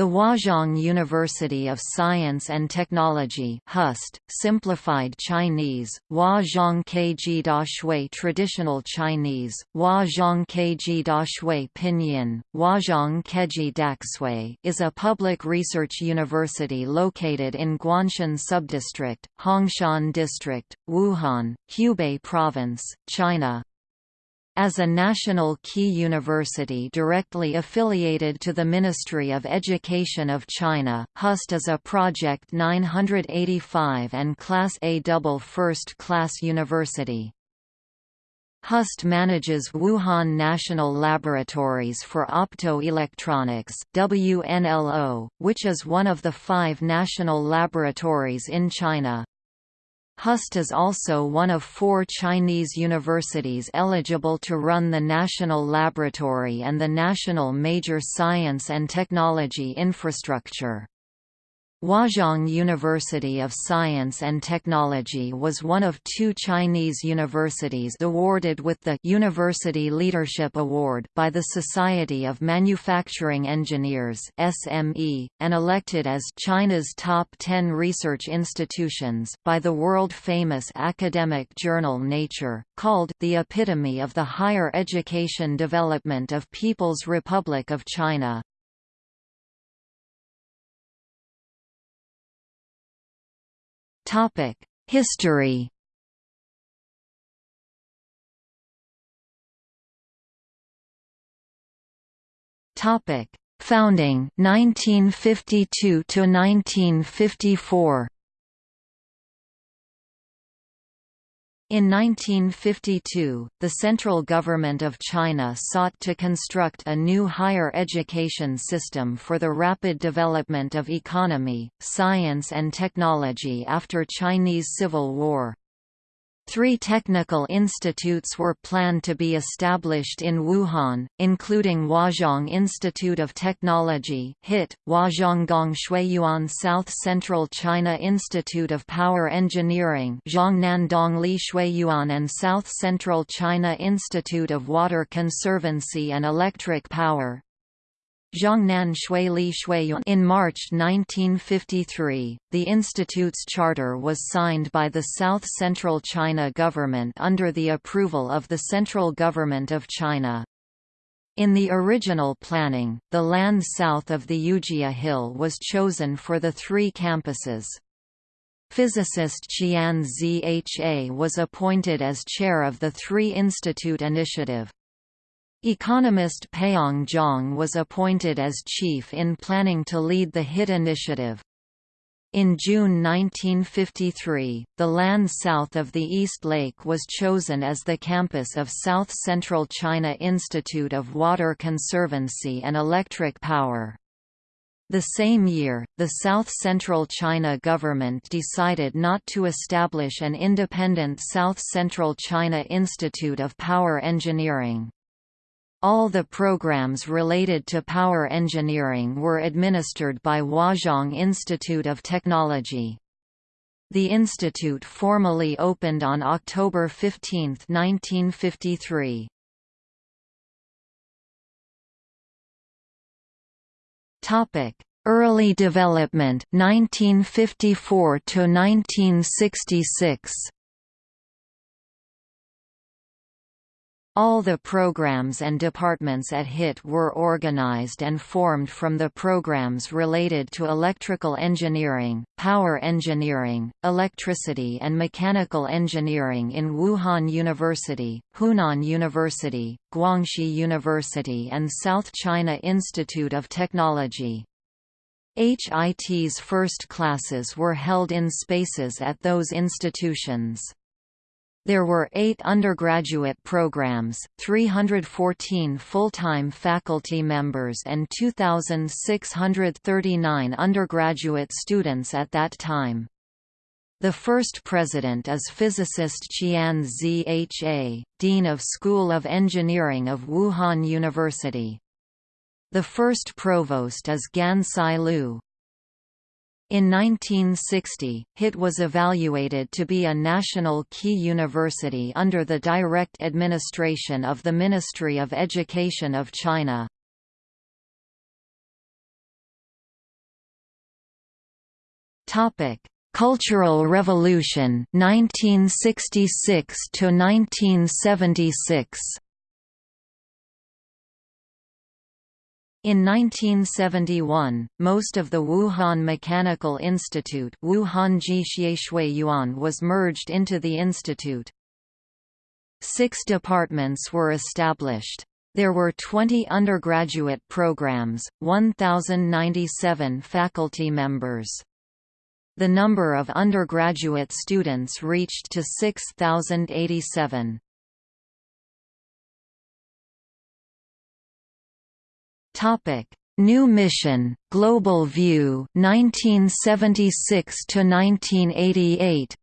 The Huazhong University of Science and Technology HUST, simplified Chinese, Huazhong Keiji Dashui Traditional Chinese, Huazhong Keiji Dashui Pinyin, Huazhong Keji Daxui is a public research university located in Guanshan Subdistrict, Hongshan District, Wuhan, Hubei Province, China. As a national key university directly affiliated to the Ministry of Education of China, HUST is a Project 985 and Class A double first-class university. HUST manages Wuhan National Laboratories for Optoelectronics WNLO, which is one of the five national laboratories in China. HUST is also one of four Chinese universities eligible to run the National Laboratory and the National Major Science and Technology Infrastructure. Huazhong University of Science and Technology was one of two Chinese universities awarded with the University Leadership Award by the Society of Manufacturing Engineers (SME) and elected as China's top 10 research institutions by the world-famous academic journal Nature, called the epitome of the higher education development of People's Republic of China. History. Topic: Founding 1952 to 1954. In 1952, the central government of China sought to construct a new higher education system for the rapid development of economy, science and technology after Chinese Civil War. Three technical institutes were planned to be established in Wuhan, including Huazhong Institute of Technology HIT, Huazhonggong Shuiyuan South Central China Institute of Power Engineering Zhongnandong Li Shuiyuan and South Central China Institute of Water Conservancy and Electric Power Zhongnan in March 1953, the institute's charter was signed by the South Central China government under the approval of the Central Government of China. In the original planning, the land south of the Yujia Hill was chosen for the three campuses. Physicist Qian Zha was appointed as chair of the Three Institute Initiative. Economist Peong Zhang was appointed as chief in planning to lead the HIT initiative. In June 1953, the land south of the East Lake was chosen as the campus of South Central China Institute of Water Conservancy and Electric Power. The same year, the South Central China government decided not to establish an independent South Central China Institute of Power Engineering. All the programs related to power engineering were administered by Huazhong Institute of Technology. The institute formally opened on October 15, 1953. Topic: Early development 1954 to 1966. All the programs and departments at HIT were organized and formed from the programs related to electrical engineering, power engineering, electricity and mechanical engineering in Wuhan University, Hunan University, Guangxi University and South China Institute of Technology. HIT's first classes were held in spaces at those institutions. There were eight undergraduate programs, 314 full-time faculty members and 2,639 undergraduate students at that time. The first president is physicist Qian Zha, Dean of School of Engineering of Wuhan University. The first provost is Gansai Liu. In 1960, HIT was evaluated to be a national key university under the direct administration of the Ministry of Education of China. Cultural Revolution 1966 to 1976 In 1971, most of the Wuhan Mechanical Institute was merged into the institute. Six departments were established. There were 20 undergraduate programs, 1,097 faculty members. The number of undergraduate students reached to 6,087. Topic: New Mission, Global View, 1976 to 1988.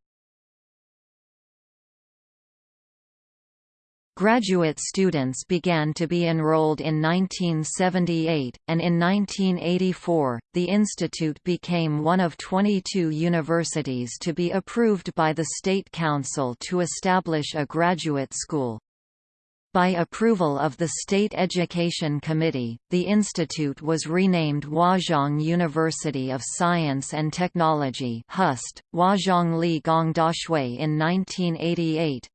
Graduate students began to be enrolled in 1978, and in 1984, the institute became one of 22 universities to be approved by the State Council to establish a graduate school. By approval of the State Education Committee, the institute was renamed Huazhong University of Science and Technology HUST, Huazhong Li Gong Dashui in 1988.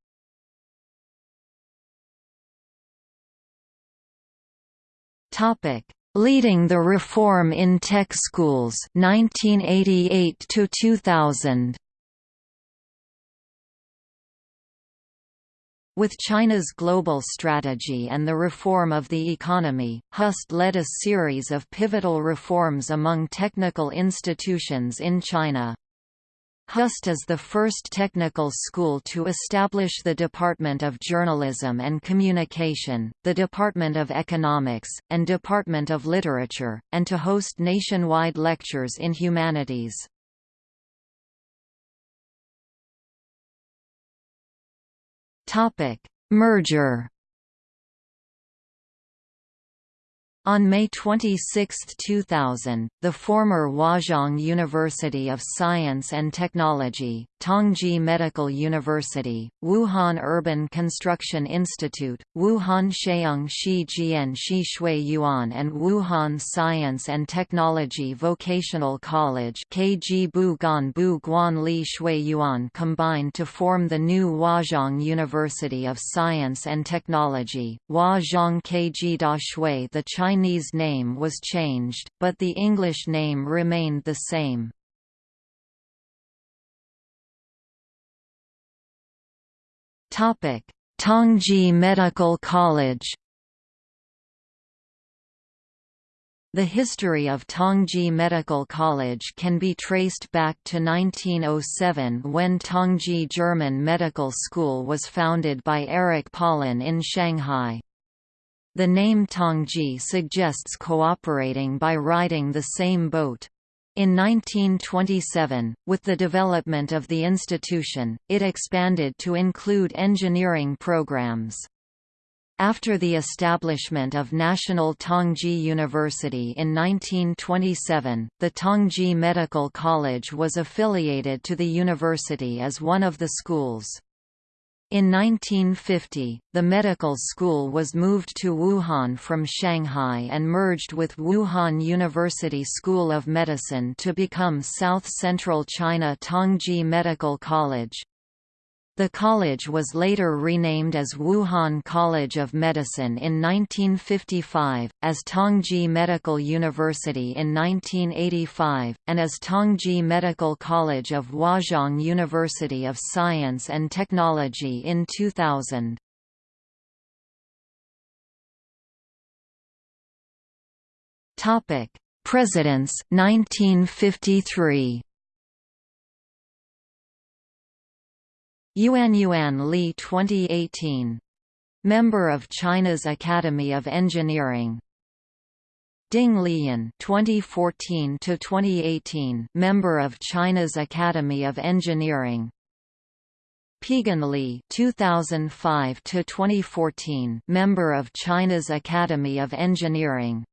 Topic: Leading the reform in tech schools 1988 to 2000. With China's global strategy and the reform of the economy, HUST led a series of pivotal reforms among technical institutions in China. HUST is the first technical school to establish the Department of Journalism and Communication, the Department of Economics, and Department of Literature, and to host nationwide lectures in humanities. Merger On May 26, 2000, the former Huazhong University of Science and Technology, Tongji Medical University, Wuhan Urban Construction Institute, Wuhan Sheung Shi Jian Shi Shui Yuan and Wuhan Science and Technology Vocational College KG Bu Gan Bu Guan Li Shui Yuan combined to form the new Huazhong University of Science and Technology, Huazhong KG Da Shui the Chinese Chinese name was changed, but the English name remained the same. Tongji Medical College The history of Tongji Medical College can be traced back to 1907 when Tongji German Medical School was founded by Erich Paulun in Shanghai. The name Tongji suggests cooperating by riding the same boat. In 1927, with the development of the institution, it expanded to include engineering programs. After the establishment of National Tongji University in 1927, the Tongji Medical College was affiliated to the university as one of the schools. In 1950, the medical school was moved to Wuhan from Shanghai and merged with Wuhan University School of Medicine to become South Central China Tongji Medical College. The college was later renamed as Wuhan College of Medicine in 1955, as Tongji Medical University in 1985, and as Tongji Medical College of Huazhong University of Science and Technology in 2000. Presidents 1953 Yuan Yuan Li 2018. Member of China's Academy of Engineering. Ding Lieyun 2014 to 2018 Member of China's Academy of Engineering. Peigen Li 2005 to 2014 Member of China's Academy of Engineering.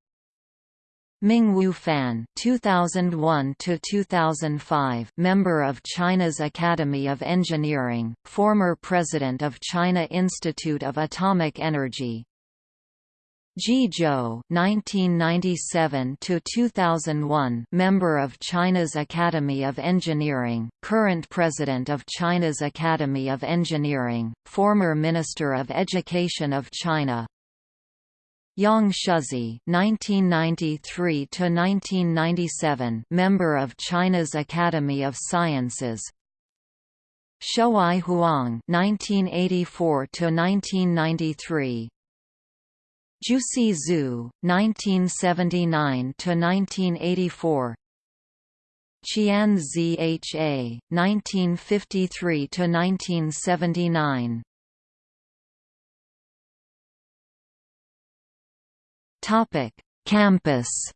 Mingwu Fan 2001 to 2005 member of China's Academy of Engineering former president of China Institute of Atomic Energy Ji Zhou (1997–2001), member of China's Academy of Engineering, current president of China's Academy of Engineering, former Minister of Education of China. Yang Shuzi (1993–1997), member of China's Academy of Sciences. Shuai Huang (1984–1993). Jiusi Zhu, 1979–1984 Qian Zha, 1953–1979 Campus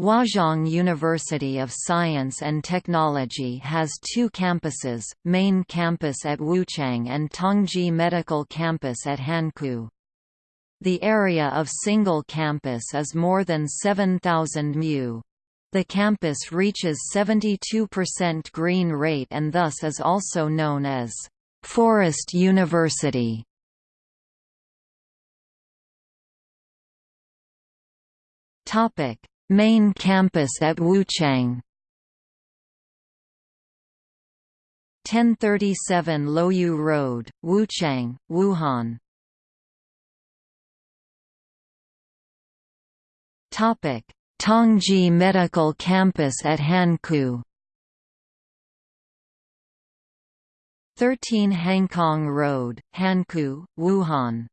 Huazhong University of Science and Technology has two campuses, main campus at Wuchang and Tongji Medical Campus at Hankou. The area of single campus is more than 7,000 mu. The campus reaches 72% green rate and thus is also known as Forest University. Topic. Main campus at Wuchang. 1037 Luoyu Road, Wuchang, Wuhan. Topic: Tongji Medical Campus at Hankou. 13 Hangkong Road, Hankou, Wuhan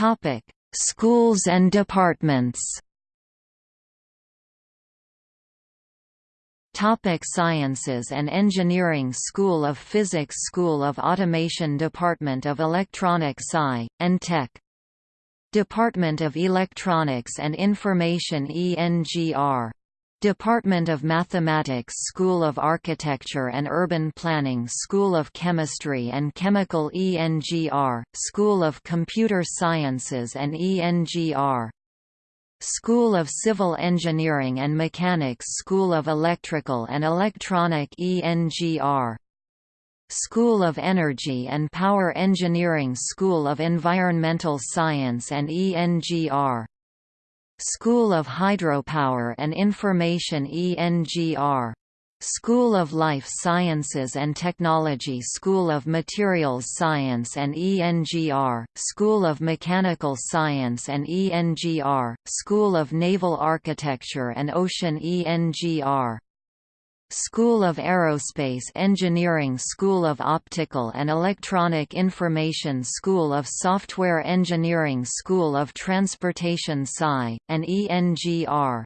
Topic: Schools and departments. Topic Sciences and Engineering School of Physics School of Automation Department of Electronics Sci, and Tech Department of Electronics and Information ENGR Department of Mathematics School of Architecture and Urban Planning School of Chemistry and Chemical ENGR, School of Computer Sciences and ENGR School of Civil Engineering and Mechanics School of Electrical and Electronic ENGR School of Energy and Power Engineering School of Environmental Science and ENGR School of Hydropower and Information ENGR School of Life Sciences and Technology School of Materials Science and ENGR, School of Mechanical Science and ENGR, School of Naval Architecture and Ocean ENGR School of Aerospace Engineering School of Optical and Electronic Information School of Software Engineering School of Transportation Sci, and ENGR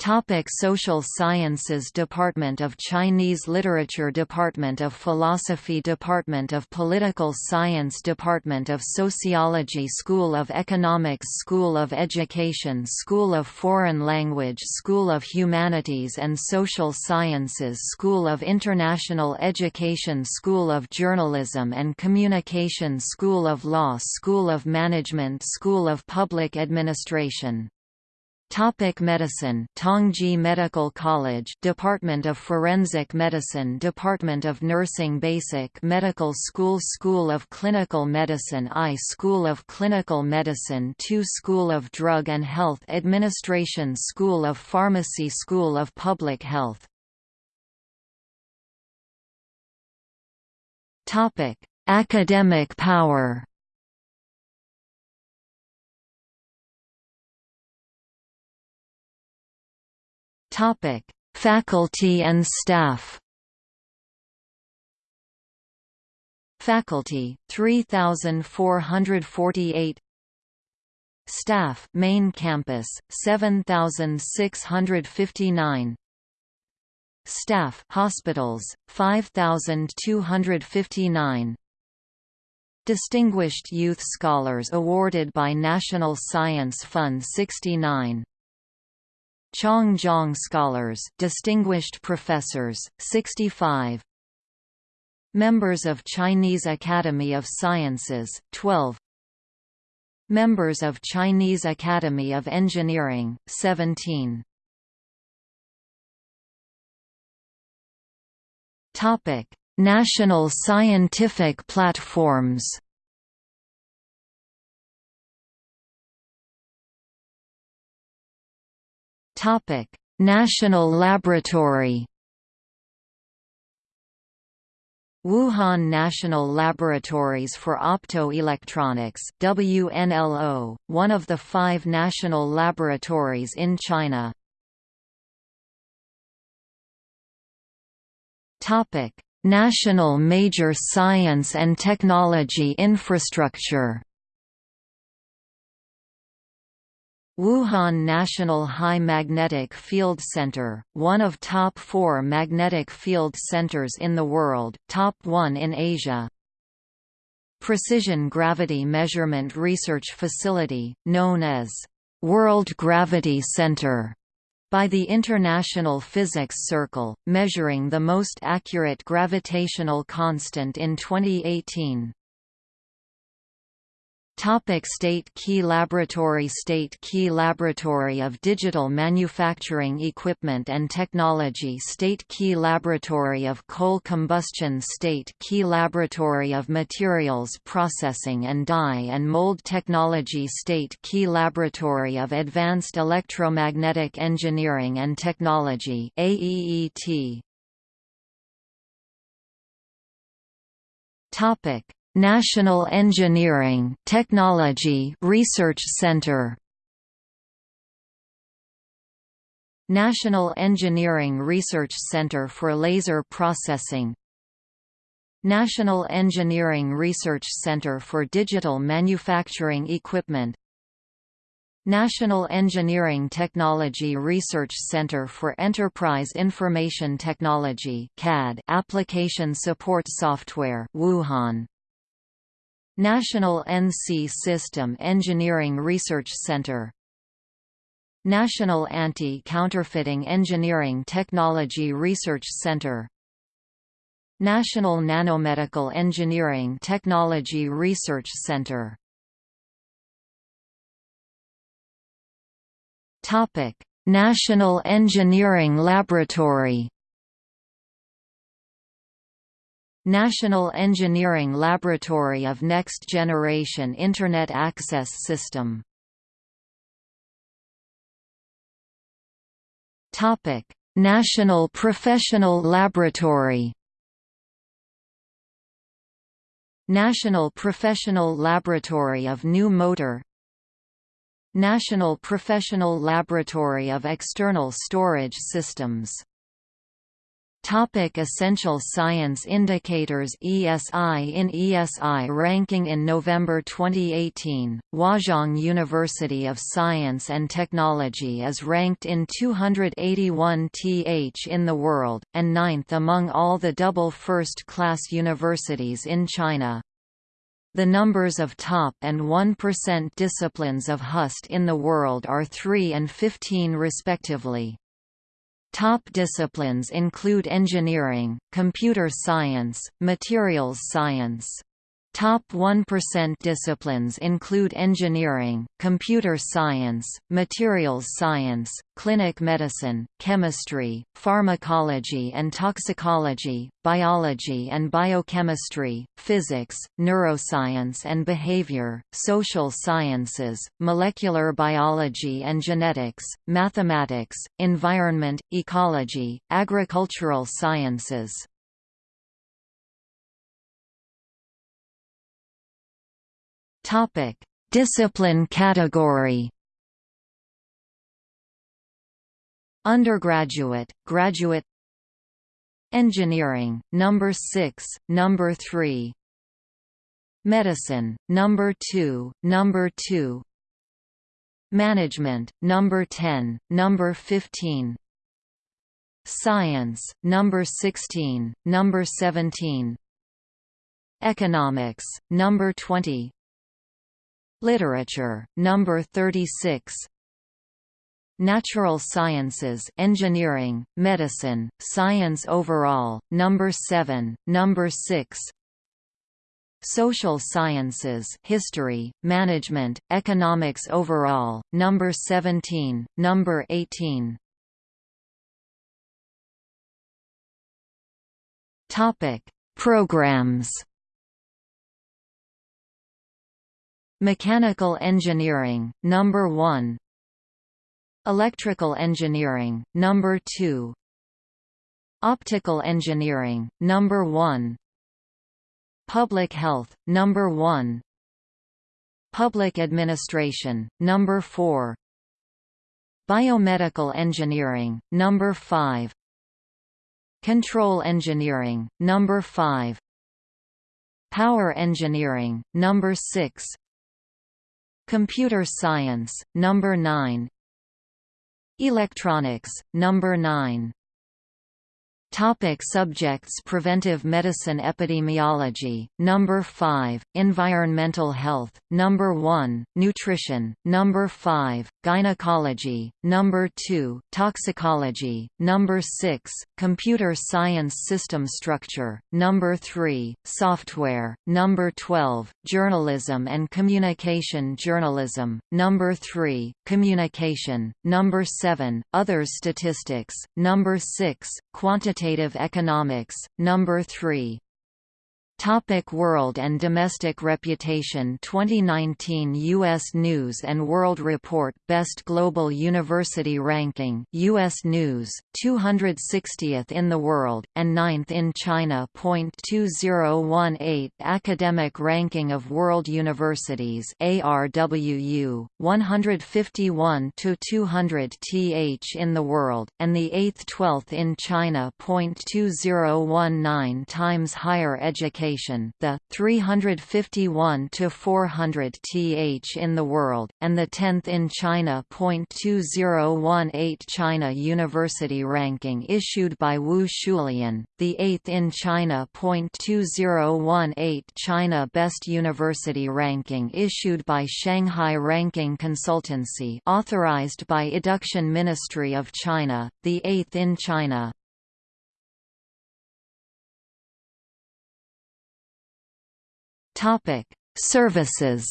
Topic Social Sciences Department of Chinese Literature Department of Philosophy Department of Political Science Department of Sociology School of Economics School of Education School of Foreign Language School of Humanities and Social Sciences School of International Education School of Journalism and Communication School of Law School of Management School of Public Administration Topic Medicine Tongji Medical College Department of Forensic Medicine Department of Nursing Basic Medical School School of Clinical Medicine I School of Clinical Medicine II School of Drug and Health Administration School of Pharmacy School of Public Health. Topic Academic power Topic: Faculty and staff. Faculty 3448 Staff Main Campus 7659 Staff Hospitals 5259 Distinguished Youth Scholars awarded by National Science Fund 69 Changjiang Scholars Distinguished Professors, 65 Members of Chinese Academy of Sciences, 12 Members of Chinese Academy of Engineering, 17 Topic: National scientific platforms. National Laboratory. Wuhan National Laboratories for Optoelectronics WNLO, one of the five national laboratories in China. National Major Science and Technology Infrastructure Wuhan National High Magnetic Field Center, one of top four magnetic field centers in the world, top one in Asia. Precision Gravity Measurement Research Facility, known as World Gravity Center by the International Physics Circle, measuring the most accurate gravitational constant in 2018. Topic State Key Laboratory State Key Laboratory of Digital Manufacturing Equipment and Technology State Key Laboratory of Coal Combustion State Key Laboratory of Materials Processing and Die and Mold Technology State Key Laboratory of Advanced Electromagnetic Engineering and Technology AEET Topic National Engineering Technology Research Center. National Engineering Research Center for Laser Processing. National Engineering Research Center for Digital Manufacturing Equipment. National Engineering Technology Research Center for Enterprise Information Technology CAD Application Support Software Wuhan National NC System Engineering Research Center. National Anti-Counterfeiting Engineering Technology Research Center. National Nanomedical Engineering Technology Research Center. National Engineering Laboratory National Engineering Laboratory of Next Generation Internet Access System. National Professional Laboratory. National Professional Laboratory of New Motor. National Professional Laboratory of External Storage Systems Topic Essential Science Indicators ESI In ESI ranking in November 2018, Huazhong University of Science and Technology is ranked in 281th in the world, and ninth among all the double first-class universities in China. The numbers of top and 1% disciplines of HUST in the world are 3 and 15 respectively. Top disciplines include engineering, computer science, materials science, Top 1% disciplines include engineering, computer science, materials science, clinic medicine, chemistry, pharmacology and toxicology, biology and biochemistry, physics, neuroscience and behavior, social sciences, molecular biology and genetics, mathematics, environment, ecology, agricultural sciences. Topic: Discipline category. Undergraduate, graduate. Engineering, number 6, number 3 Medicine, number 2, number 2 Management, number 10, number 15 Science, number 16, number 17 Economics, number 20 Literature, number 36 Natural Sciences Engineering, Medicine, Science Overall, number 7, number 6 Social Sciences History, Management, Economics Overall, number 17, number 18 Topic: Programs. Mechanical engineering, number 1. Electrical engineering, number 2. Optical engineering, number 1. Public health, number 1. Public administration, number 4. Biomedical engineering, number 5. Control engineering, number 5. Power engineering, number 6. Computer science, number 9. Electronics, number 9. Topic subjects Preventive medicine Epidemiology, Number 5, Environmental health, Number 1, Nutrition, Number 5, Gynecology, Number 2, Toxicology, Number 6, Computer Science System Structure, Number 3, Software, Number 12, Journalism and Communication Journalism, Number 3, Communication, Number 7, Other Statistics, Number 6, Quantitative Economics, Number 3, Topic World and domestic reputation 2019 U.S. News & World Report Best Global University Ranking U.S. News, 260th in the world, and 9th in China. 2018 Academic Ranking of World Universities ARWU, 151–200 th in the world, and the 8th 12th in China. 2019 times Higher Education the 351 to 400 th in the world, and the 10th in China. 2018 China University ranking issued by Wu Shulian, the 8th in China. 2018 China Best University ranking issued by Shanghai Ranking Consultancy, authorized by Education Ministry of China, the 8th in China. Topic: Services.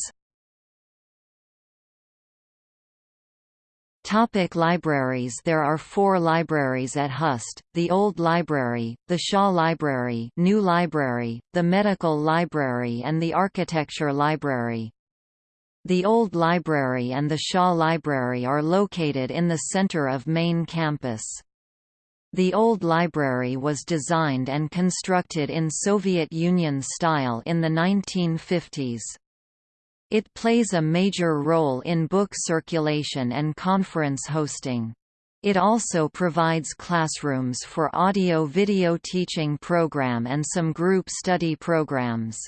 Topic libraries There are four libraries at Hust, the Old Library, the Shaw Library New Library, the Medical Library and the Architecture Library. The Old Library and the Shaw Library are located in the center of main campus. The old library was designed and constructed in Soviet Union style in the 1950s. It plays a major role in book circulation and conference hosting. It also provides classrooms for audio-video teaching program and some group study programs.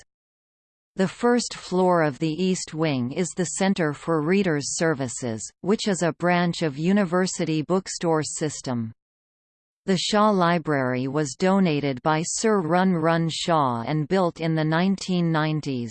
The first floor of the East Wing is the Center for Readers Services, which is a branch of University Bookstore System. The Shaw Library was donated by Sir Run Run Shaw and built in the 1990s.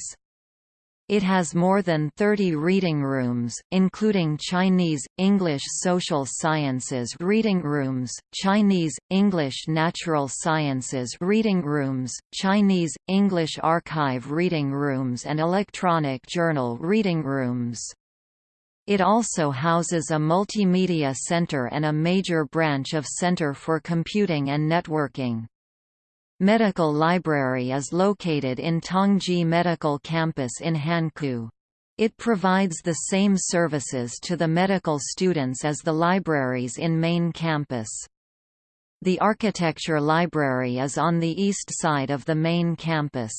It has more than 30 reading rooms, including Chinese, English Social Sciences reading rooms, Chinese, English Natural Sciences reading rooms, Chinese, English Archive reading rooms and Electronic Journal reading rooms. It also houses a multimedia center and a major branch of Center for Computing and Networking. Medical Library is located in Tongji Medical Campus in Hankou. It provides the same services to the medical students as the libraries in main campus. The Architecture Library is on the east side of the main campus.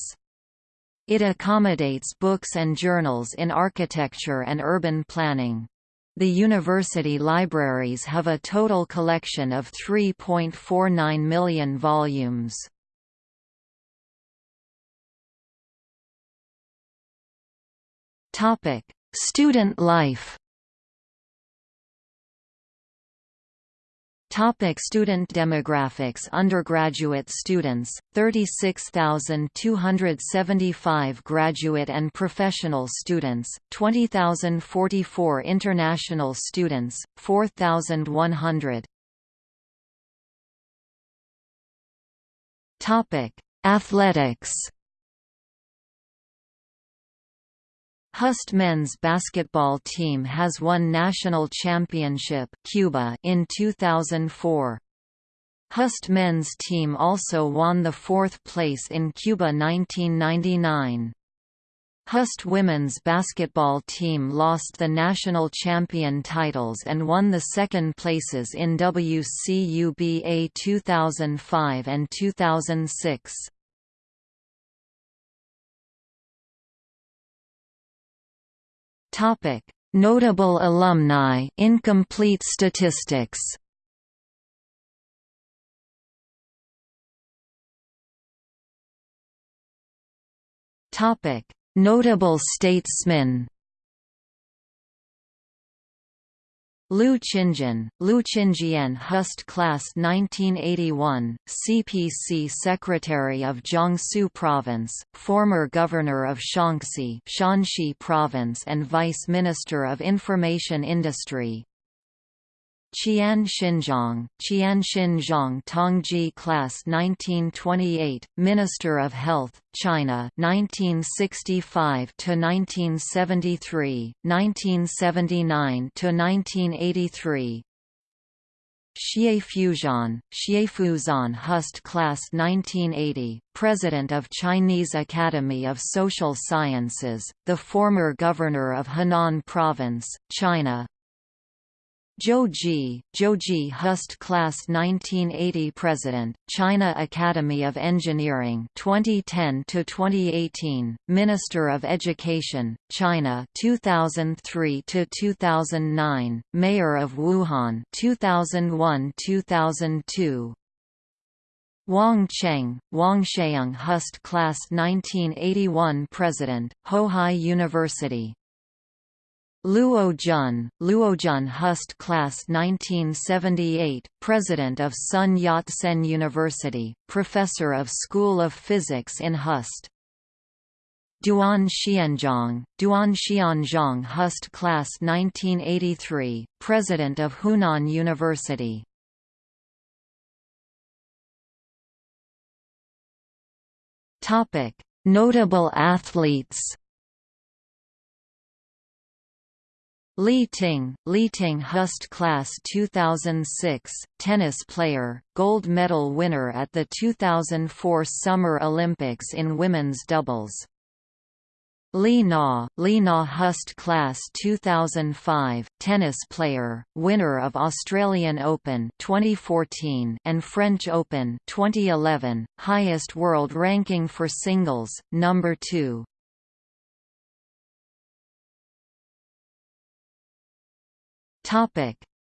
It accommodates books and journals in architecture and urban planning. The university libraries have a total collection of 3.49 million volumes. Student life Topic student demographics. Undergraduate students, 36,275 graduate and professional students, 20,044 international students, 4,100 Athletics Hust men's basketball team has won national championship CUBA in 2004. Hust men's team also won the fourth place in CUBA 1999. Hust women's basketball team lost the national champion titles and won the second places in WCUBA 2005 and 2006. Topic: Notable alumni incomplete statistics. Topic: Notable statesmen Lou Qinjian, Lou Qinjian Hust Class 1981, CPC Secretary of Jiangsu Province, former Governor of Shaanxi Shanxi Province and Vice Minister of Information Industry, Qian Xinzhong, Qian Xinzhong Tongji Class 1928, Minister of Health, China 1965 to 1973, 1979 to 1983. Xie Fuzhan, Xie Fuzhan Hust Class 1980, President of Chinese Academy of Social Sciences, the former Governor of Henan Province, China, Zhou Ji, Zhou Ji Hust Class 1980 President, China Academy of Engineering 2010 to 2018, Minister of Education, China 2003 to 2009, Mayor of Wuhan 2001-2002. Wang Cheng, Wang Sheung Hust Class 1981 President, Hohai University Luo Jun, Luo Jun Hust Class 1978, President of Sun Yat-sen University, Professor of School of Physics in Hust. Duan Xianzhong, Duan Xianzhong Hust Class 1983, President of Hunan University. Notable athletes Li Ting, Li Ting Hust Class 2006, tennis player, gold medal winner at the 2004 Summer Olympics in women's doubles. Li Na, Li Na Hust Class 2005, tennis player, winner of Australian Open 2014 and French Open 2011, highest world ranking for singles, number 2.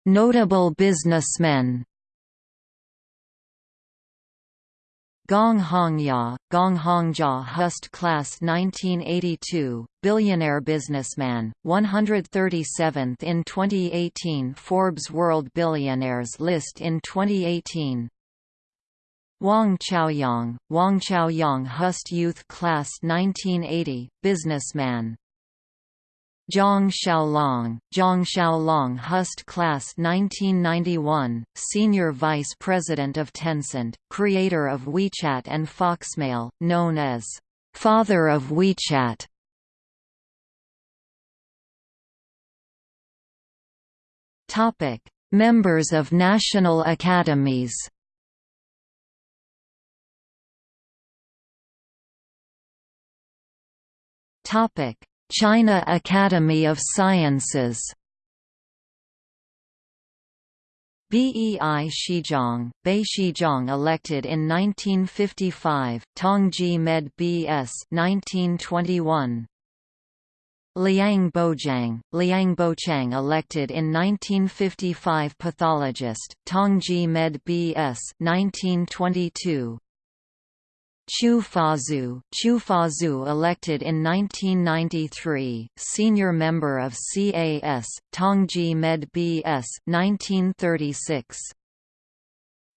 Notable businessmen. Gong Hongjia, Gong Hongjia Hust Class 1982, billionaire businessman, 137th in 2018 Forbes World Billionaires list in 2018. Wang Chaoyang, Wang Chaoyang Hust Youth Class 1980, businessman, Zhang Xiaolong, Zhang Xiaolong Hust Class 1991, Senior Vice President of Tencent, creator of WeChat and Foxmail, known as Father of WeChat. Topic: Members of national academies. Topic: China Academy of Sciences Bei Shizhang, Bei Shizhang elected in 1955, Tongji Med B.S. 1921. Liang Boqiang, Liang Bochang elected in 1955 pathologist, Tongji Med B.S. 1922. Qiu Fazu, Qiu Fazu elected in 1993, senior member of CAS, Tongji Med B.S. 1936.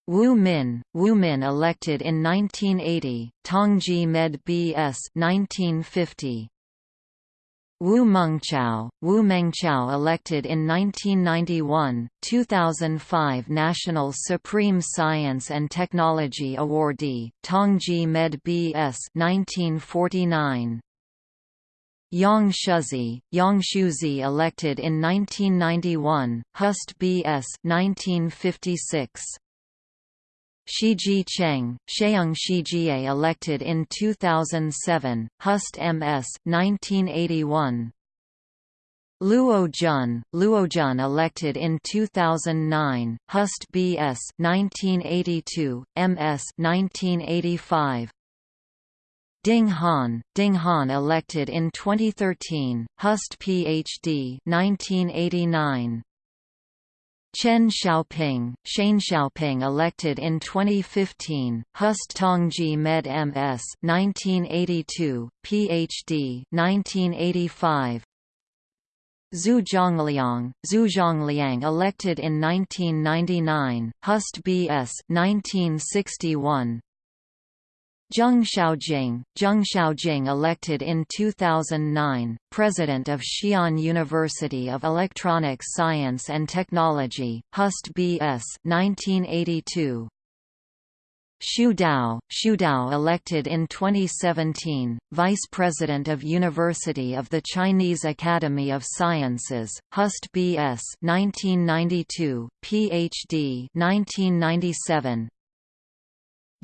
Wu Min, Wu Min elected in 1980, Tongji Med B.S. 1950. Wu Mengchao, Wu Mengchao elected in 1991, 2005 National Supreme Science and Technology Awardee, Tongji Med B.S. 1949. Yang Shuzi, Yang Shuzi elected in 1991, Hust B.S. 1956. Shiji Cheng, Sheung Shijie elected in 2007, Hust MS 1981. Luo Jun, Luo Jun elected in 2009, Hust BS 1982, MS 1985. Ding Han, Ding Han elected in 2013, Hust PhD 1989. Chen Xiaoping, Chen Xiaoping elected in 2015, Hust Tongji Med MS 1982, PhD 1985. Zhu Zhongliang, Zhu Zhongliang elected in 1999, Hust BS 1961. Zheng Xiaojing, Zheng Xiaojing elected in 2009, President of Xi'an University of Electronic Science and Technology, Hust B.S. 1982. Xu Dao, Xu Dao elected in 2017, Vice President of University of the Chinese Academy of Sciences, Hust B.S. 1992, Ph.D. 1997,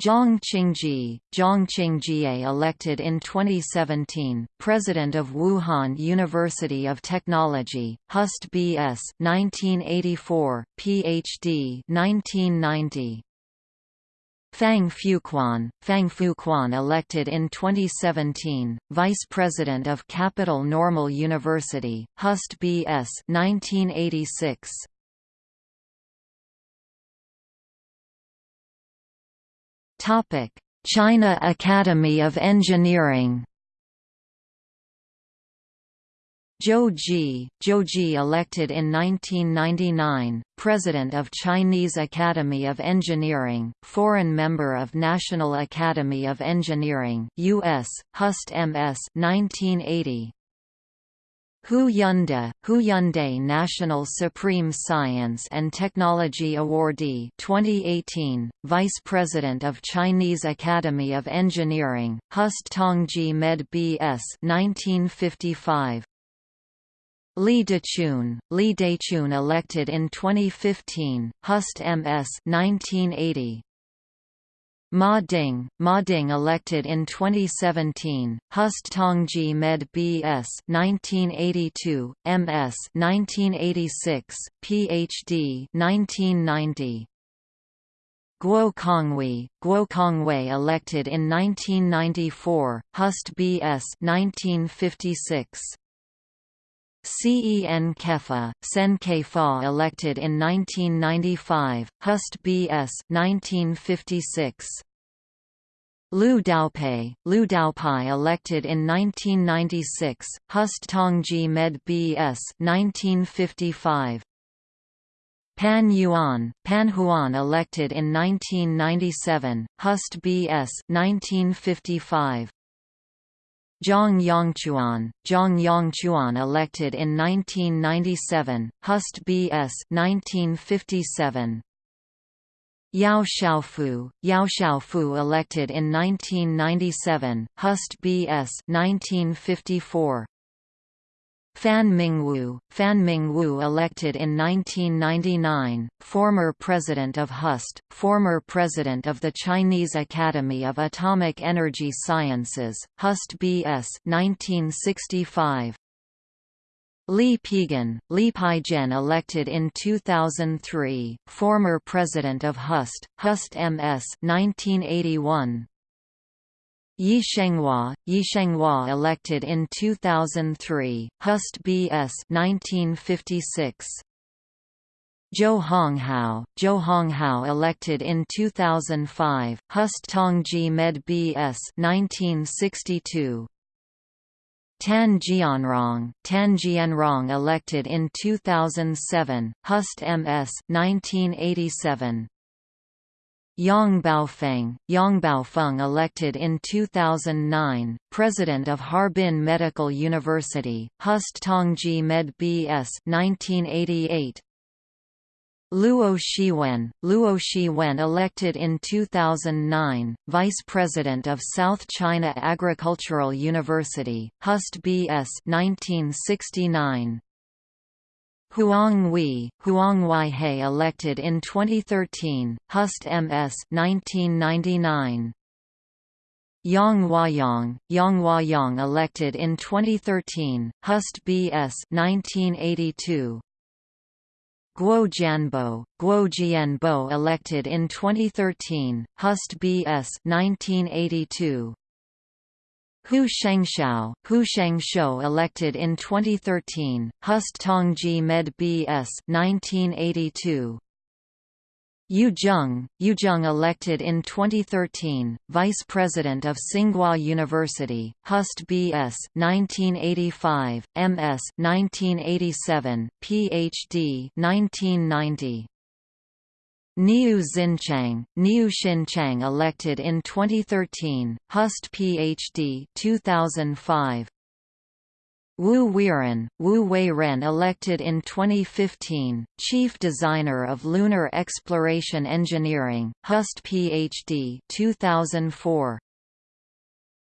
Zhang Qingjie, Zhang Qingjie elected in 2017, President of Wuhan University of Technology, Hust B.S. 1984, Ph.D. 1990. Fang Fuquan, Fang Fuquan elected in 2017, Vice President of Capital Normal University, Hust B.S. 1986. China Academy of Engineering. Zhou Ji, elected in 1999, President of Chinese Academy of Engineering, foreign member of National Academy of Engineering US, Hust MS 1980. Hu Yunde, Hu Yunde National Supreme Science and Technology Awardee 2018, Vice President of Chinese Academy of Engineering, Hust Tongji Med B.S. 1955. Li Dechun, Li Dechun elected in 2015, Hust MS 1980. Ma Ding, Ma Ding elected in 2017, Hust Tongji Med B.S. 1982, M.S. 1986, Ph.D. 1990. Guo Kongwei, Guo Kongwei elected in 1994, Hust B.S. 1956. Cen Kefa, Cen Kefa elected in 1995, Hust B.S. 1956. Liu Daopei, Liu Daopei elected in 1996, Hust Tongji Med B.S. 1955. Pan Yuan, Pan Huan elected in 1997, Hust B.S. 1955. Zhang Yongchuan, Zhang Yongchuan elected in 1997, Hust B.S. 1957. Yao Xiaofu, Yao Xiaofu elected in 1997, Hust B.S. 1954. Fan Mingwu, Fan Mingwu elected in 1999, former president of HUST, former president of the Chinese Academy of Atomic Energy Sciences, HUST BS 1965. Li Peigen, Li Peigen elected in 2003, former president of HUST, HUST MS 1981. Yi Shenghua, Yi Shenghua elected in 2003, Hust B.S. 1956. Zhou Honghao, Zhou Honghao elected in 2005, Hust Tongji Med B.S. 1962. Tan Jianrong, Tan Jianrong elected in 2007, Hust M.S. 1987. Yang Baofeng, Yang Baofeng elected in 2009, President of Harbin Medical University, Hust Tongji Med B.S. 1988. Luo Shiwen, Luo Shiwen elected in 2009, Vice President of South China Agricultural University, Hust B.S. 1969. Huang Hui, Huang Weihei elected in 2013, Hust MS 1999. Yang Huayang, Yang Huayang elected in 2013, Hust BS 1982. Guo Jianbo, Guo Jianbo elected in 2013, Hust BS 1982. Hu Shengshou, Hu Shengshou elected in 2013, Hust Tongji Med BS 1982. Yu Zheng, Yu Zheng elected in 2013, Vice President of Tsinghua University, Hust B.S. 1985, M.S. 1987, Ph.D. 1990. Niu Xinchang, Niu Xinchang elected in 2013, Hust Ph.D. 2005. Wu Weiren, Wu Weiren elected in 2015, Chief Designer of Lunar Exploration Engineering, Hust Ph.D. 2004.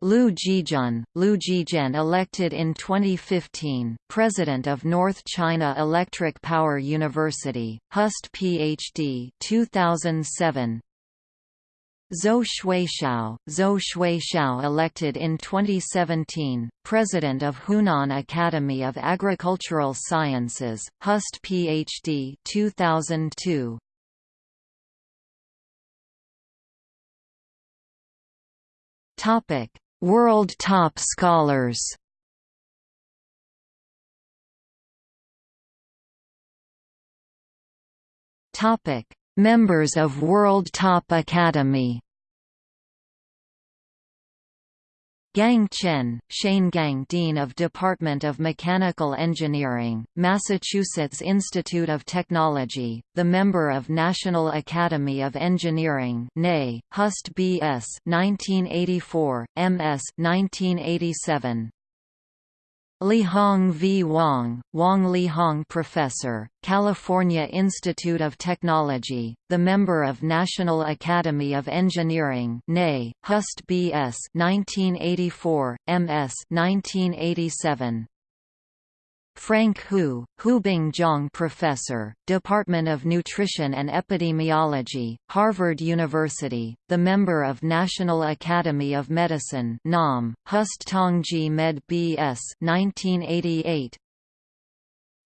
Liu Jijun, Liu Jijian elected in 2015, President of North China Electric Power University, Hust Ph.D. 2007. Zhou Shuixiao, Zhou Shuixiao elected in 2017, President of Hunan Academy of Agricultural Sciences, Hust Ph.D. 2002. Topic: World Top Scholars. Topic: Members of World Top Academy Gang Chen, Shane Gang Dean of Department of Mechanical Engineering, Massachusetts Institute of Technology, the member of National Academy of Engineering Hust B.S. 1984, M.S. 1987. Lihong V. Wang, Wang Lihong Professor, California Institute of Technology, the member of National Academy of Engineering Hust B.S. 1984, M.S. 1987. Frank Hu, Hubing Zhang Professor, Department of Nutrition and Epidemiology, Harvard University, the member of National Academy of Medicine NAM, Hust Tongji Med B.S. 1988,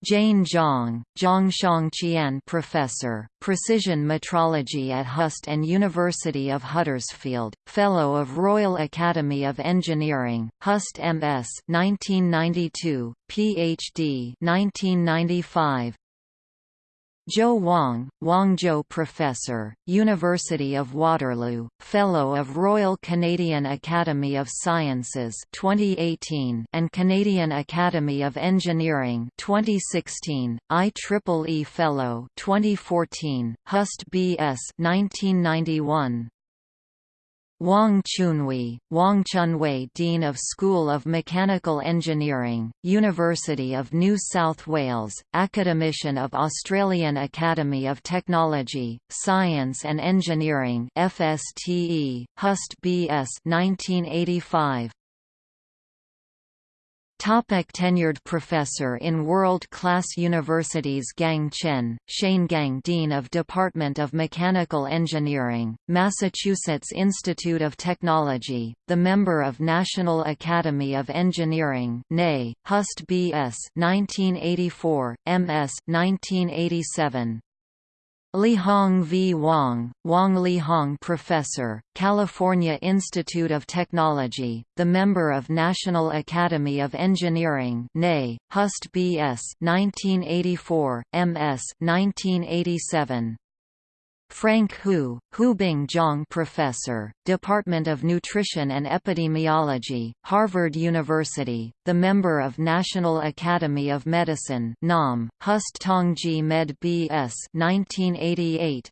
Jane Zhang, Zhongshang Qian Professor, Precision Metrology at Hust and University of Huddersfield, Fellow of Royal Academy of Engineering, Hust MS 1992, PhD 1995, Zhou Wang, Wangzhou Professor, University of Waterloo, Fellow of Royal Canadian Academy of Sciences 2018 and Canadian Academy of Engineering 2016, IEEE Fellow 2014, Hust B.S. 1991. Wang Chunwei, Wang Chunwei Dean of School of Mechanical Engineering, University of New South Wales, Academician of Australian Academy of Technology, Science and Engineering FSTE, Hust BS 1985. Topic tenured professor in world-class universities Gang Chen, Shane Gang Dean of Department of Mechanical Engineering, Massachusetts Institute of Technology, the member of National Academy of Engineering Hust B.S. 1984, M.S. 1987, Lihong V. Wang, Wang Lihong Professor, California Institute of Technology, the member of National Academy of Engineering NA, Hust B.S. 1984, M.S. 1987. Frank Hu, Hubing Zhang Professor, Department of Nutrition and Epidemiology, Harvard University, the member of National Academy of Medicine NAM, Hust Tongji Med B.S. 1988,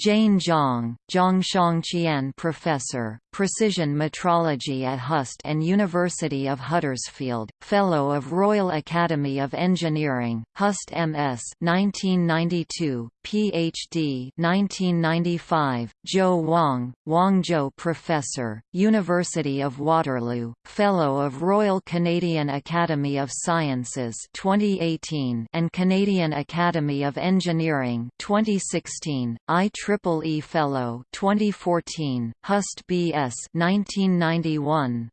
Jane Zhang, Zhongshang Qian Professor, Precision Metrology at HUST and University of Huddersfield, Fellow of Royal Academy of Engineering, HUST MS 1992, Ph.D. 1995, Zhou Wang, Wangzhou Professor, University of Waterloo, Fellow of Royal Canadian Academy of Sciences 2018 and Canadian Academy of Engineering 2016, IEEE Fellow 2014, HUST BS 1991.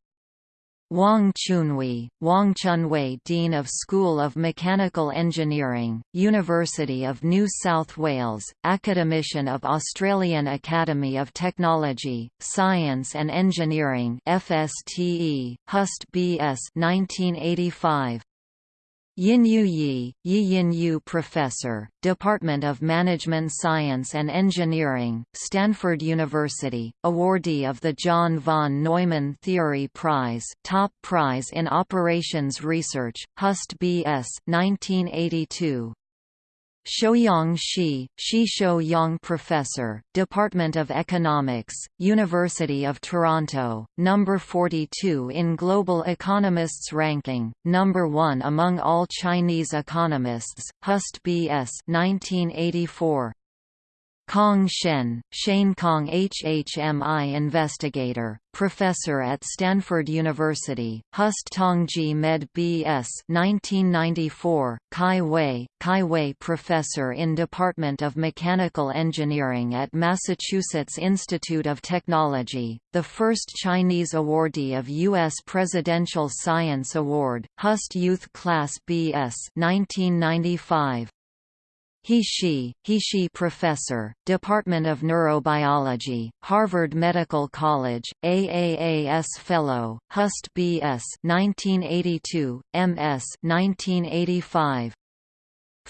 Wang Chunwei, Wang Chunwei Dean of School of Mechanical Engineering, University of New South Wales, Academician of Australian Academy of Technology, Science and Engineering FSTE, HUST BS 1985, Yinyu Ye, Ye Yinyu Professor, Department of Management Science and Engineering, Stanford University, awardee of the John von Neumann Theory Prize top prize in Operations Research, HUST BS 1982. Shouyang Shi, Shi Shouyang Professor, Department of Economics, University of Toronto, number 42 in Global Economists ranking, number 1 among all Chinese economists, HUST BS 1984. Kang Shen, Shane Kong HHMI investigator, professor at Stanford University, Hust Tongji Med B.S. 1994, Kai Wei, Kai Wei professor in Department of Mechanical Engineering at Massachusetts Institute of Technology, the first Chinese awardee of U.S. Presidential Science Award, Hust Youth Class B.S. 1995. He Shi, He Shi Professor, Department of Neurobiology, Harvard Medical College, AAAS Fellow, HUST B.S. 1982, M.S. 1985,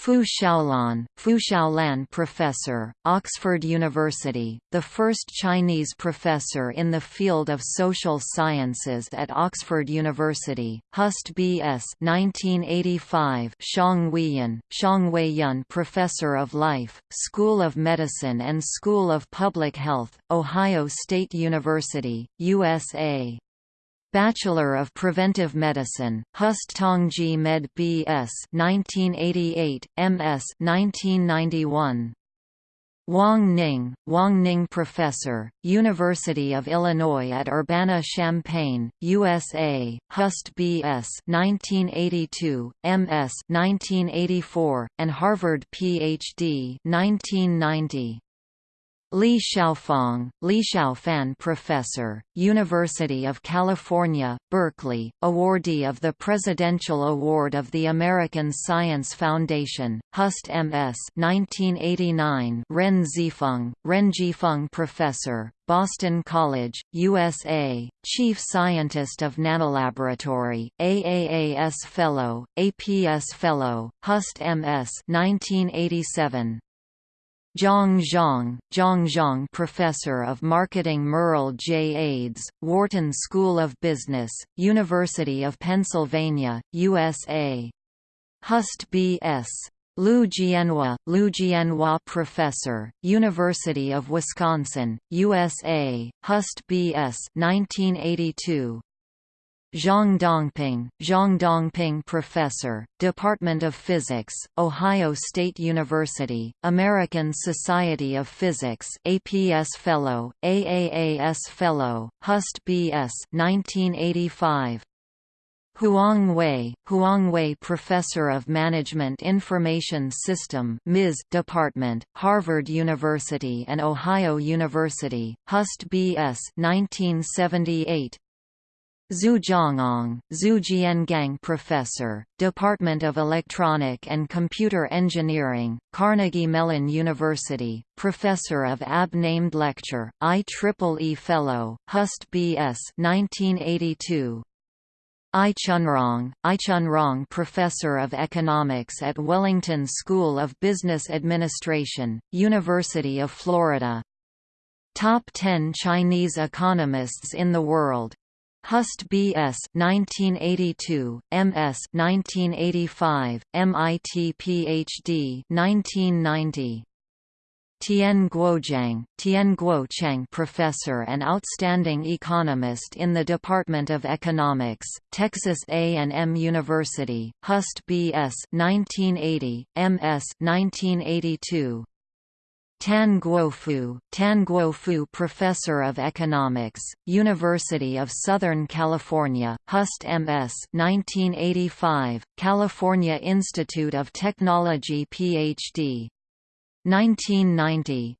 Fu Xiaolan, Fu Xiaolan Professor, Oxford University, the first Chinese professor in the field of social sciences at Oxford University, Hust B.S. 1985 Xiang Weiyan, Xiang Weiyan Professor of Life, School of Medicine and School of Public Health, Ohio State University, USA Bachelor of Preventive Medicine, Hust Tongji Med B.S. 1988, M.S. 1991. Wang Ning, Wang Ning Professor, University of Illinois at Urbana-Champaign, USA, Hust B.S. 1982, M.S. 1984, and Harvard Ph.D. 1990. Li Xiaofang, Li Xiaofan Professor, University of California, Berkeley, awardee of the Presidential Award of the American Science Foundation, Hust MS 1989 Ren Zifeng, Ren Zifeng Professor, Boston College, USA, Chief Scientist of Nanolaboratory, AAAS Fellow, APS Fellow, Hust MS 1987 Zhang Zhang, Zhang Zhang Professor of Marketing Murrel J. Ades, Wharton School of Business, University of Pennsylvania, USA. Hust B.S. Lu Jianhua, Lu Jianhua Professor, University of Wisconsin, USA, Hust B.S. 1982. Zhang Dongping, Zhang Dongping Professor, Department of Physics, Ohio State University, American Society of Physics APS Fellow, AAAS Fellow, Hust B.S. 1985. Huang Wei, Huang Wei Professor of Management Information System MIS Department, Harvard University and Ohio University, Hust B.S. 1978 Zhu Jiangang, Zhu Jiangang Professor, Department of Electronic and Computer Engineering, Carnegie Mellon University, Professor of AB Named Lecture, IEEE Fellow, Hust B.S. 1982. I Chunrong, I Chunrong Professor of Economics at Warrington School of Business Administration, University of Florida. Top 10 Chinese economists in the world Hust B.S. 1982, M.S. 1985, MIT Ph.D. 1990. Tian Guoqiang, Tian Guocheng Professor and Outstanding Economist in the Department of Economics, Texas A&M University, Hust B.S. 1980, M.S. 1982, Tan Guofu, Tan Guofu Professor of Economics, University of Southern California, Hust MS 1985, California Institute of Technology PhD. 1990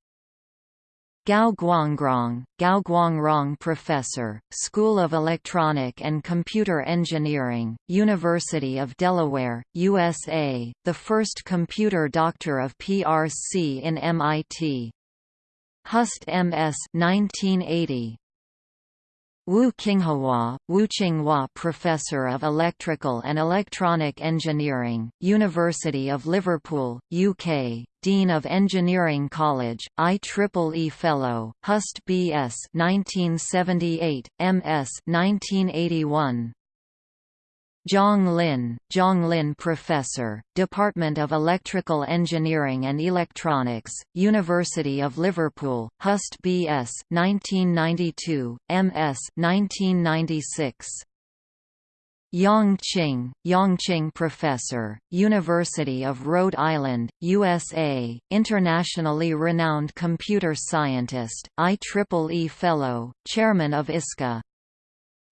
Gao Guangrong, Gao Guangrong Professor, School of Electronic and Computer Engineering, University of Delaware, USA, the first computer doctor of PRC in MIT. Hust MS 1980. Wu Qinghua, Wu Qinghua Professor of Electrical and Electronic Engineering, University of Liverpool, UK, Dean of Engineering College, IEEE Fellow, Hust B.S. 1978, M.S. 1981. Zhang Lin, Zhang Lin Professor, Department of Electrical Engineering and Electronics, University of Liverpool, Hust B.S. 1992, M.S. 1996. Yang Qing, Yongqing Professor, University of Rhode Island, USA, internationally renowned computer scientist, IEEE Fellow, Chairman of ISCA.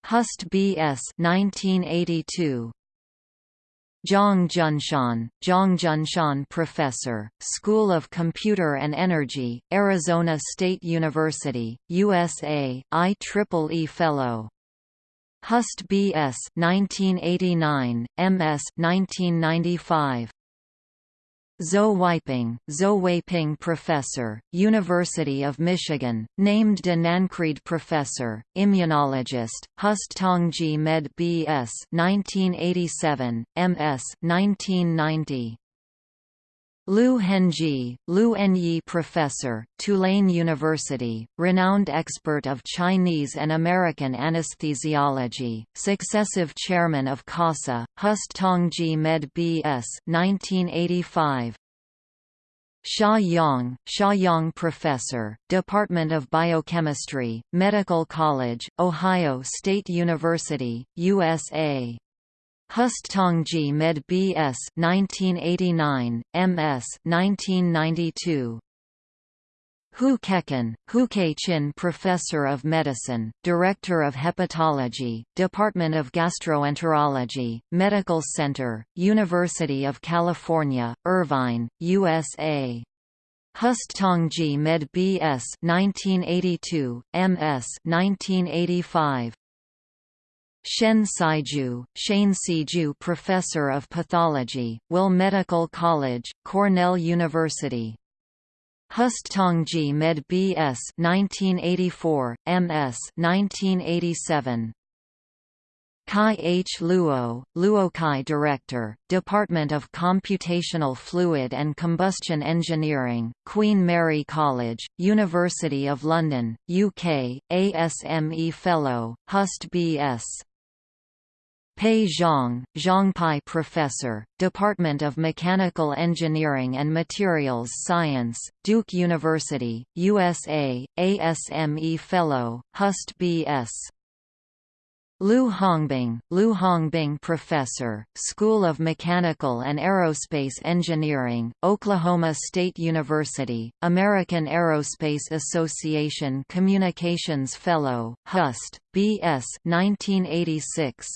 Hust B.S. 1982. Zhang Junshan, Zhang Junshan Professor, School of Computer and Energy, Arizona State University, USA, IEEE Fellow. Hust B.S. 1989, M.S. 1995. Zhou Weiping, Zhou Weiping Professor, University of Michigan, named de Nancreed Professor, Immunologist, Hust Tongji Med B.S. 1987, M.S. 1990. Liu Hengyi, Liu Enyi Professor, Tulane University, renowned expert of Chinese and American anesthesiology, successive chairman of CASA, Hust Tongji Med B.S. 1985. Xia Yang, Xia Yang Professor, Department of Biochemistry, Medical College, Ohio State University, USA. Hust Tongji Med B.S. 1989, M.S. 1992. Hu Keqin, Hu Chin Professor of Medicine, Director of Hepatology, Department of Gastroenterology, Medical Center, University of California, Irvine, USA. Hust Tongji Med B.S. 1982, M.S. 1985. Shen Saiju, Shane Siju Professor of Pathology, Weill Medical College, Cornell University. Hust Tongji Med B.S. 1984, M.S. 1987. Kai H. Luo, Luokai Director, Department of Computational Fluid and Combustion Engineering, Queen Mary College, University of London, UK, ASME Fellow, Hust B.S. Pei Zhang, Zhangpai Professor, Department of Mechanical Engineering and Materials Science, Duke University, USA, ASME Fellow, Hust B.S. Liu Hongbing, Liu Hongbing Professor, School of Mechanical and Aerospace Engineering, Oklahoma State University, American Aerospace Association Communications Fellow, Hust, B.S. 1986.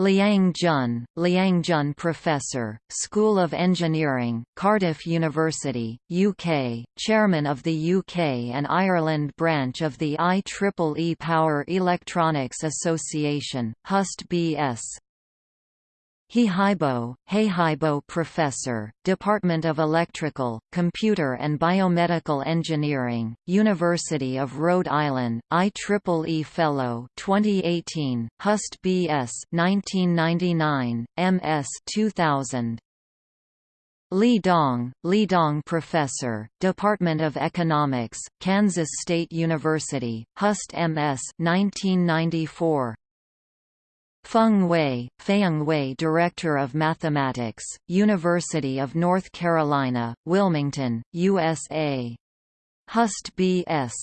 Liang Jun, Liang Jun Professor, School of Engineering, Cardiff University, UK, Chairman of the UK and Ireland branch of the IEEE Power Electronics Association, Hust B.S. Heibo, Heibo Professor, Department of Electrical, Computer and Biomedical Engineering, University of Rhode Island, IEEE Fellow 2018, Hust B.S. 1999, M.S. 2000. Li Dong, Li Dong Professor, Department of Economics, Kansas State University, Hust M.S. 1994. Feng Wei, Feng Wei Director of Mathematics, University of North Carolina, Wilmington, USA. Hust B.S.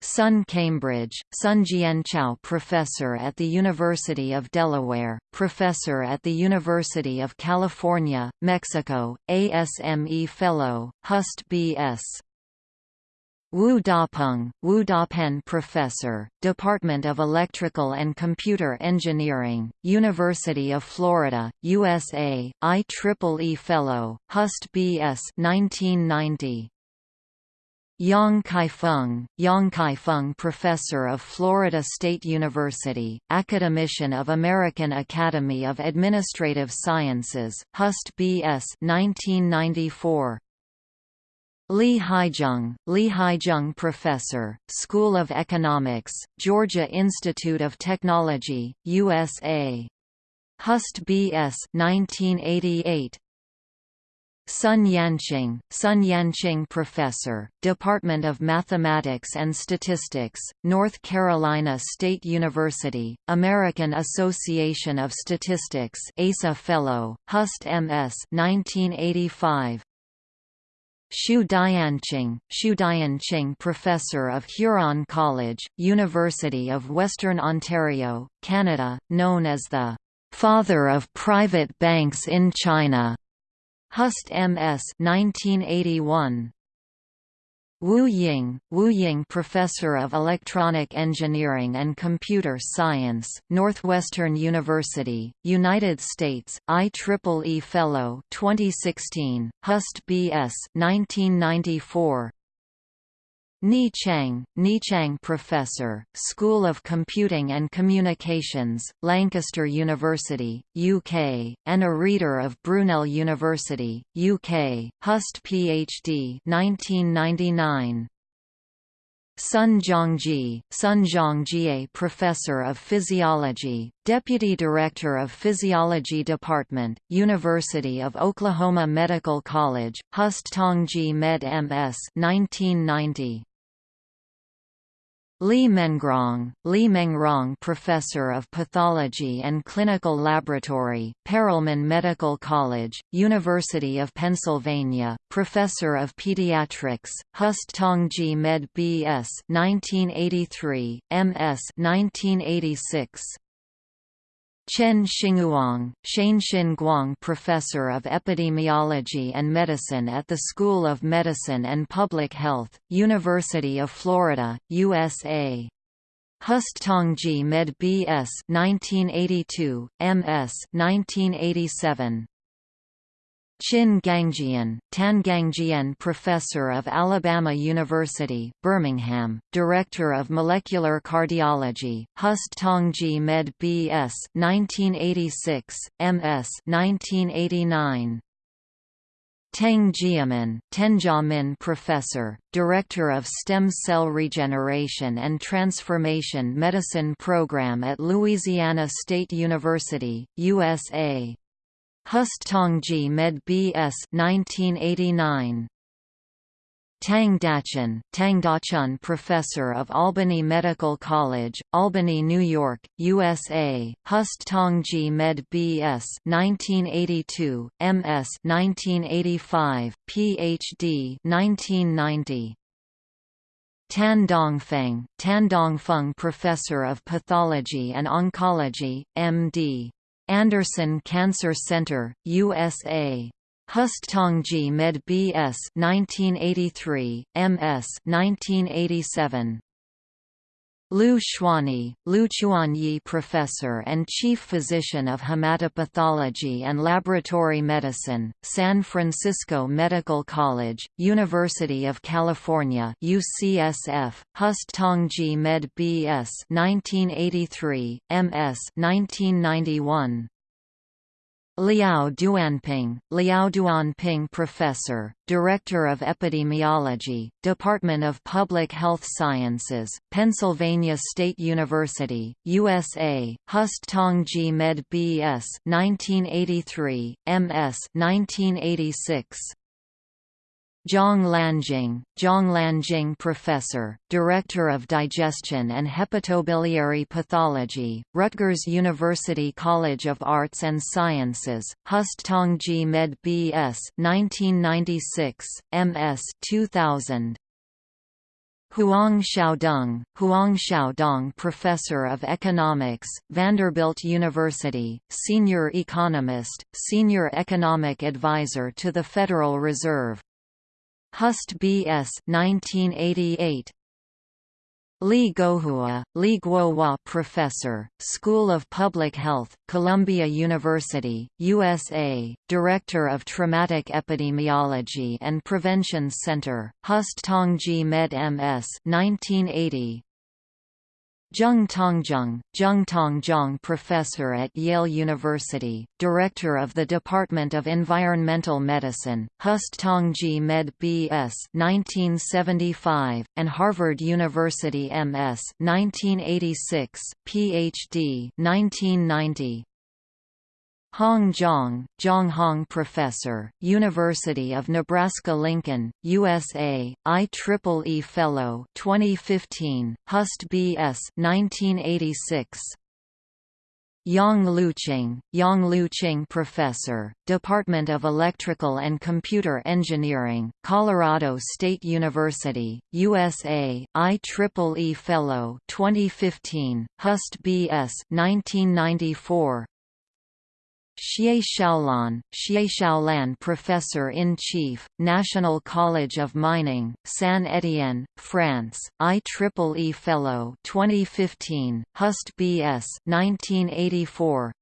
Sun Cambridge, Sun Jianchao Professor at the University of Delaware, Professor at the University of California, Mexico, ASME Fellow, Hust B.S. Wu Dapeng, Wu Dapeng Professor, Department of Electrical and Computer Engineering, University of Florida, USA, IEEE Fellow, Hust B.S. 1990. Yang Kaifeng, Yang Kaifeng Professor of Florida State University, Academician of American Academy of Administrative Sciences, Hust B.S. 1994. Li Haizheng, Li Haizheng Professor, School of Economics, Georgia Institute of Technology, USA. Hust B.S. 1988. Sun Yanqing, Sun Yanqing Professor, Department of Mathematics and Statistics, North Carolina State University, American Association of Statistics ASA Fellow, Hust M.S. 1985. Xu Dianqing, Xu Dianqing Professor of Huron College, University of Western Ontario, Canada, known as the "...father of private banks in China", Hust M.S. 1981. Wu Ying, Wu Ying Professor of Electronic Engineering and Computer Science, Northwestern University, United States, IEEE Fellow 2016, Hust B.S. 1994. Ni Chang, Ni Chang Professor, School of Computing and Communications, Lancaster University, UK, and a Reader of Brunel University, UK, Hust Ph.D. 1999. Sun Zhongji, Sun Zhongjie Professor of Physiology, Deputy Director of Physiology Department, University of Oklahoma Medical College, Hust Tongji Med M.S. 1990. Li Mengrong, Li Mengrong Professor of Pathology and Clinical Laboratory, Perelman Medical College, University of Pennsylvania, Professor of Pediatrics, Hust Tongji Med B.S. 1983, M.S. 1986. Chen Xinguang, Shanshin Guang Professor of Epidemiology and Medicine at the School of Medicine and Public Health, University of Florida, USA. Hust Tongji Med B.S. 1982, M.S. 1987. Qin Gangjian, Tangangjian Professor of Alabama University, Birmingham, Director of Molecular Cardiology, Hust Tongji Med B.S. 1986, M.S. 1989. Teng Jiamin, Tenjiamin Professor, Director of Stem Cell Regeneration and Transformation Medicine Program at Louisiana State University, USA. Hust Tongji Med B.S. 1989. Tang Dachun, Tang Dachun Professor of Albany Medical College, Albany, New York, USA, Hust Tongji Med B.S. 1982, M.S. 1985, Ph.D. 1990. Tan Dongfeng, Tan Dongfeng Professor of Pathology and Oncology, M.D. Anderson Cancer Center, USA. Hust Tongji Med B.S. 1983, M.S. 1987. Lu Xuanyi, Lu Chuanyi Professor and Chief Physician of Hematopathology and Laboratory Medicine, San Francisco Medical College, University of California UCSF, Hust Tongji Med B.S. 1983, M.S. 1991. Liao Duanping, Liao Duanping Professor, Director of Epidemiology, Department of Public Health Sciences, Pennsylvania State University, USA, Hust Tongji Med B.S. 1983, M.S. 1986. Zhang Lanjing, Zhang Lanjing Professor, Director of Digestion and Hepatobiliary Pathology, Rutgers University College of Arts and Sciences, Hust Tongji Med B.S. 1996, M.S. 2000. Huang Xiaodong, Huang Xiaodong Professor of Economics, Vanderbilt University, Senior Economist, Senior Economic Advisor to the Federal Reserve. Hust B.S. 1988. Li Guohua, Li Guohua Professor, School of Public Health, Columbia University, USA, Director of Traumatic Epidemiology and Prevention Center, Hust Tongji Med MS 1980, Zheng Tongzheng, Zheng Tongzheng Professor at Yale University, Director of the Department of Environmental Medicine, Hust Tongji Med B.S. 1975, and Harvard University M.S. 1986, Ph.D. 1990. Hong Zhang, Zhang Hong Professor, University of Nebraska-Lincoln, USA, IEEE Fellow 2015, Hust B.S. 1986. Yang Luqing, Yang Luqing Professor, Department of Electrical and Computer Engineering, Colorado State University, USA, IEEE Fellow 2015, Hust B.S. 1994. Xie Xiaolan, Xie Xiaolan Professor-in-Chief, National College of Mining, San Etienne, France, IEEE Fellow 2015, Hust B.S. 1984,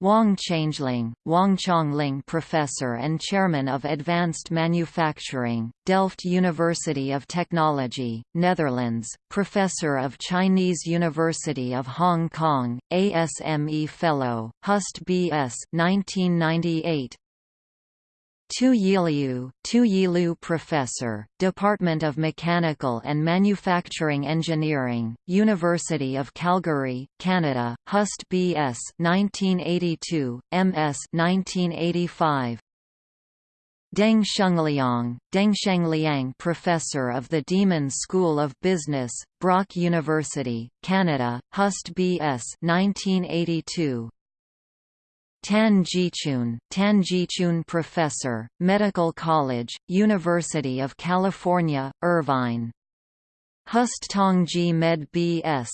Wang Changling, Wang Chongling Professor and Chairman of Advanced Manufacturing, Delft University of Technology, Netherlands, Professor of Chinese University of Hong Kong, ASME Fellow, Hust B.S. 1998, Tu Yiliu, Tu Yilu Professor, Department of Mechanical and Manufacturing Engineering, University of Calgary, Canada, Hust B.S. 1982, M.S. 1985. Deng Shengliang, Deng Shengliang Professor of the Demon School of Business, Brock University, Canada, Hust B.S. 1982. Tan Jichun, Tan Jichun Professor, Medical College, University of California, Irvine. Hust Tongji Med B.S.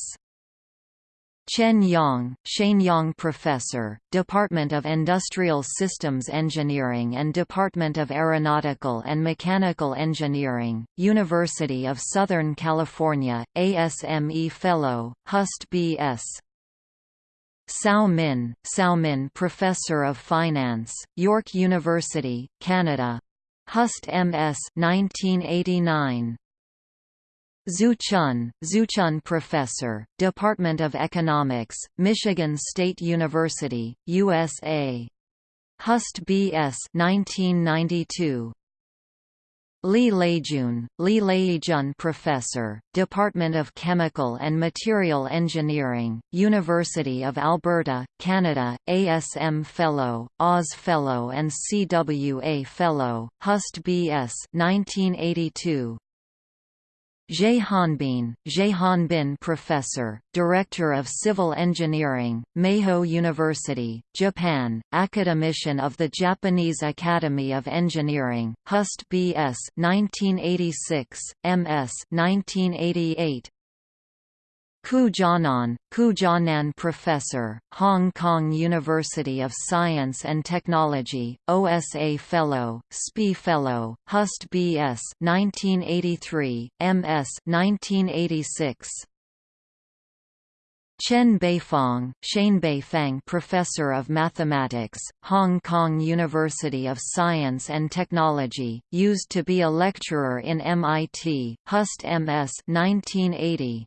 Chen Yang, Yang Professor, Department of Industrial Systems Engineering and Department of Aeronautical and Mechanical Engineering, University of Southern California, ASME Fellow, Hust B.S. Cao Min, Cao Min Professor of Finance, York University, Canada. Hust MS 1989. Zhu Chun, Zhu Chun Professor, Department of Economics, Michigan State University, USA. Hust BS 1992. Li Leijun, Li Leijun Professor, Department of Chemical and Material Engineering, University of Alberta, Canada, ASM Fellow, Oz Fellow and CWA Fellow, Hust BS 1982. Hanbin, Hanbin Professor, Director of Civil Engineering, Meijo University, Japan, Academician of the Japanese Academy of Engineering, Hust B.S. 1986, M.S. 1988, Ku Jianan, Ku Jianan Professor, Hong Kong University of Science and Technology, OSA Fellow, SPIE Fellow, Hust B.S. 1983, M.S. 1986. Chen Beifang, Chen Beifang Professor of Mathematics, Hong Kong University of Science and Technology, used to be a lecturer in MIT, Hust MS 1980.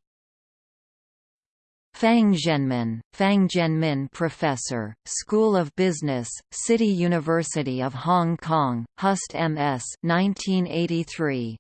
Fang Zhenmin, Fang Zhenmin Professor, School of Business, City University of Hong Kong, Hust MS 1983.